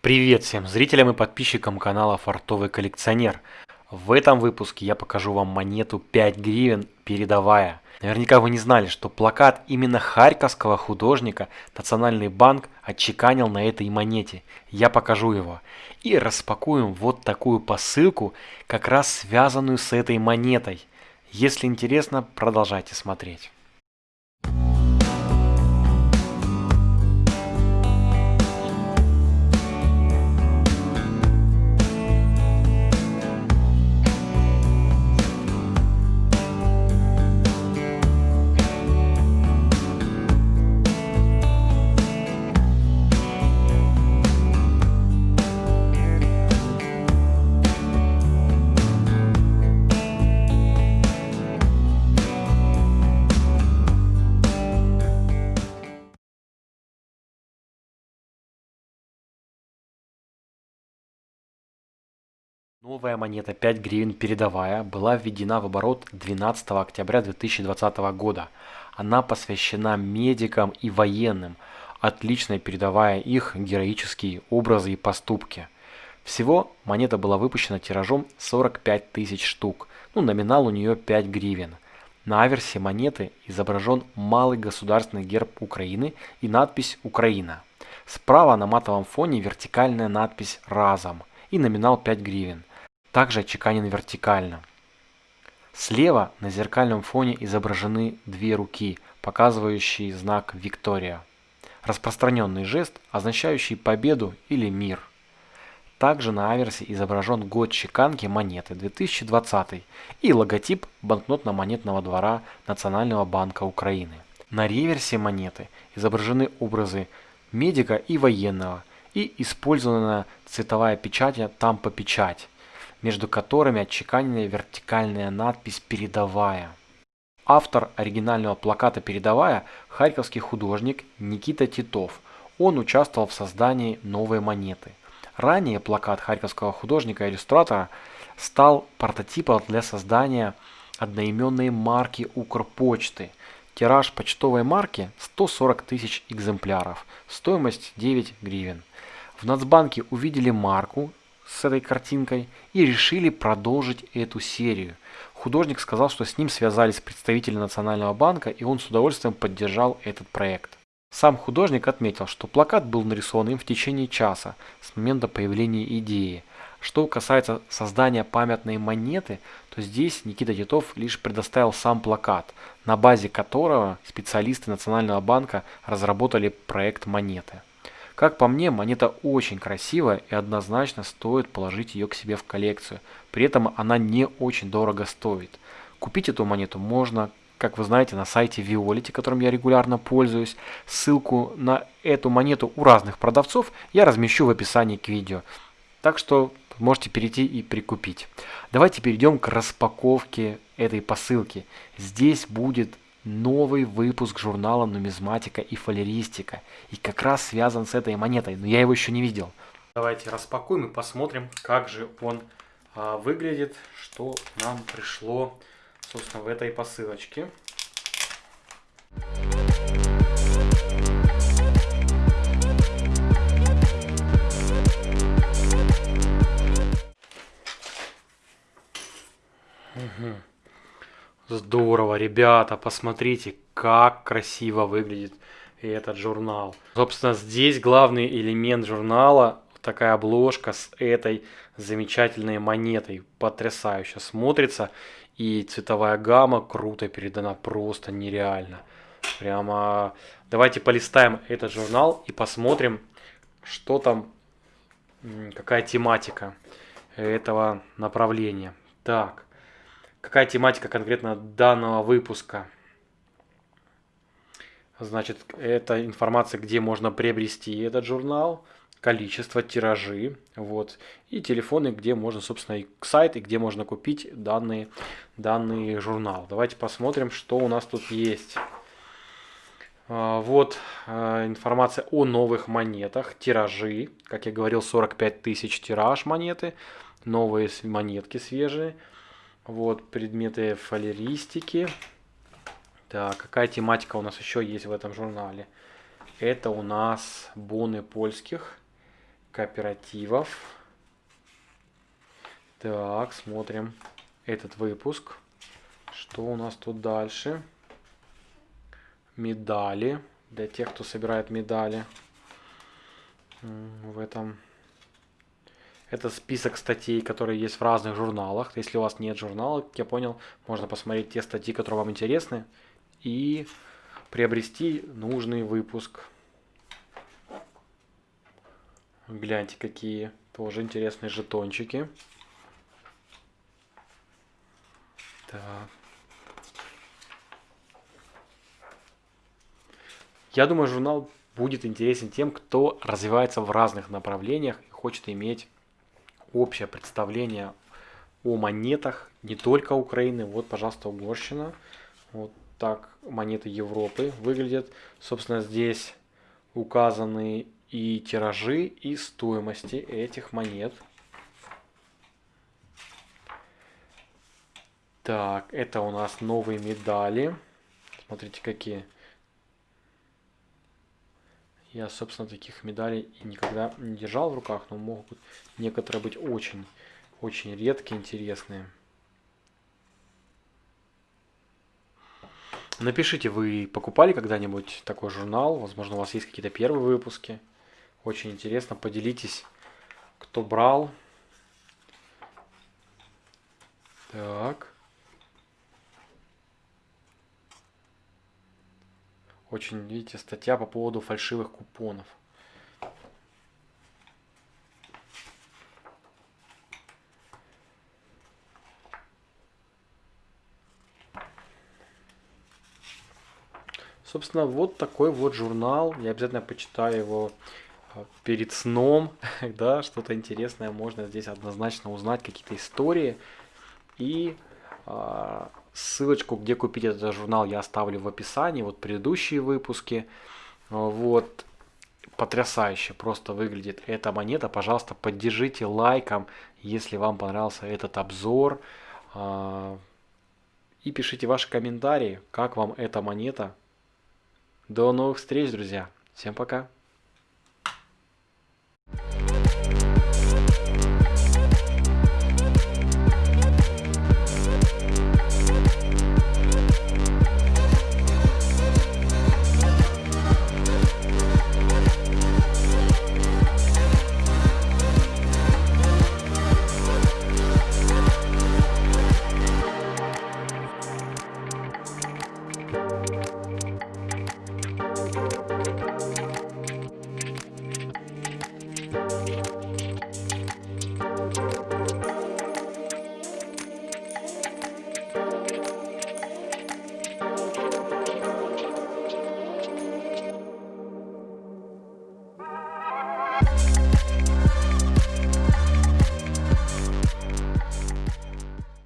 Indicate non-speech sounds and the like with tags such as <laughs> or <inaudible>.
Привет всем зрителям и подписчикам канала Фартовый коллекционер. В этом выпуске я покажу вам монету 5 гривен передовая. Наверняка вы не знали, что плакат именно харьковского художника Национальный банк отчеканил на этой монете. Я покажу его. И распакуем вот такую посылку, как раз связанную с этой монетой. Если интересно, продолжайте смотреть. Новая монета 5 гривен передовая была введена в оборот 12 октября 2020 года. Она посвящена медикам и военным, отлично передавая их героические образы и поступки. Всего монета была выпущена тиражом 45 тысяч штук, ну номинал у нее 5 гривен. На аверсе монеты изображен малый государственный герб Украины и надпись «Украина». Справа на матовом фоне вертикальная надпись «Разом» и номинал 5 гривен также отчеканен вертикально. Слева на зеркальном фоне изображены две руки, показывающие знак «Виктория». Распространенный жест, означающий победу или мир. Также на аверсе изображен год чеканки монеты 2020 и логотип банкнотно-монетного двора Национального банка Украины. На реверсе монеты изображены образы медика и военного и использована цветовая печать «Тампа-печать», между которыми отчеканена вертикальная надпись «Передовая». Автор оригинального плаката «Передовая» – харьковский художник Никита Титов. Он участвовал в создании новой монеты. Ранее плакат харьковского художника-иллюстратора стал прототипом для создания одноименной марки Укрпочты. Тираж почтовой марки 140 тысяч экземпляров, стоимость 9 гривен. В Нацбанке увидели марку с этой картинкой и решили продолжить эту серию. Художник сказал, что с ним связались представители Национального банка и он с удовольствием поддержал этот проект. Сам художник отметил, что плакат был нарисован им в течение часа с момента появления идеи. Что касается создания памятной монеты, то здесь Никита Титов лишь предоставил сам плакат, на базе которого специалисты Национального банка разработали проект монеты. Как по мне, монета очень красивая и однозначно стоит положить ее к себе в коллекцию. При этом она не очень дорого стоит. Купить эту монету можно, как вы знаете, на сайте Violet, которым я регулярно пользуюсь. Ссылку на эту монету у разных продавцов я размещу в описании к видео. Так что можете перейти и прикупить. Давайте перейдем к распаковке этой посылки. Здесь будет новый выпуск журнала «Нумизматика и фалеристика». И как раз связан с этой монетой, но я его еще не видел. Давайте распакуем и посмотрим, как же он а, выглядит, что нам пришло, собственно, в этой посылочке. Здорово, ребята, посмотрите, как красиво выглядит этот журнал. Собственно, здесь главный элемент журнала, такая обложка с этой замечательной монетой. Потрясающе смотрится. И цветовая гамма круто передана, просто нереально. Прямо давайте полистаем этот журнал и посмотрим, что там, какая тематика этого направления. Так, какая тематика конкретно данного выпуска. Значит, это информация, где можно приобрести этот журнал, количество, тиражи, вот, и телефоны, где можно, собственно, и сайт, и где можно купить данный, данный журнал. Давайте посмотрим, что у нас тут есть. А, вот а, информация о новых монетах, тиражи, как я говорил, 45 тысяч тираж монеты, новые монетки свежие. Вот, предметы фалеристики. Так, какая тематика у нас еще есть в этом журнале? Это у нас боны польских кооперативов. Так, смотрим этот выпуск. Что у нас тут дальше? Медали. Для тех, кто собирает медали. В этом... Это список статей, которые есть в разных журналах. Если у вас нет журнала, как я понял, можно посмотреть те статьи, которые вам интересны. И приобрести нужный выпуск. Гляньте, какие тоже интересные жетончики. Так. Я думаю, журнал будет интересен тем, кто развивается в разных направлениях и хочет иметь общее представление о монетах не только Украины. Вот, пожалуйста, Угорщина. Вот так монеты Европы выглядят. Собственно, здесь указаны и тиражи, и стоимости этих монет. Так, это у нас новые медали. Смотрите, какие. Я, собственно, таких медалей никогда не держал в руках, но могут некоторые быть очень, очень редкие, интересные. Напишите, вы покупали когда-нибудь такой журнал? Возможно, у вас есть какие-то первые выпуски. Очень интересно, поделитесь, кто брал. Так. Очень, видите, статья по поводу фальшивых купонов. Собственно, вот такой вот журнал. Я обязательно почитаю его а, перед сном. <laughs> да, что-то интересное можно здесь однозначно узнать, какие-то истории. И ссылочку, где купить этот журнал, я оставлю в описании. Вот предыдущие выпуски. Вот. Потрясающе просто выглядит эта монета. Пожалуйста, поддержите лайком, если вам понравился этот обзор. А, и пишите ваши комментарии, как вам эта монета. До новых встреч, друзья. Всем пока.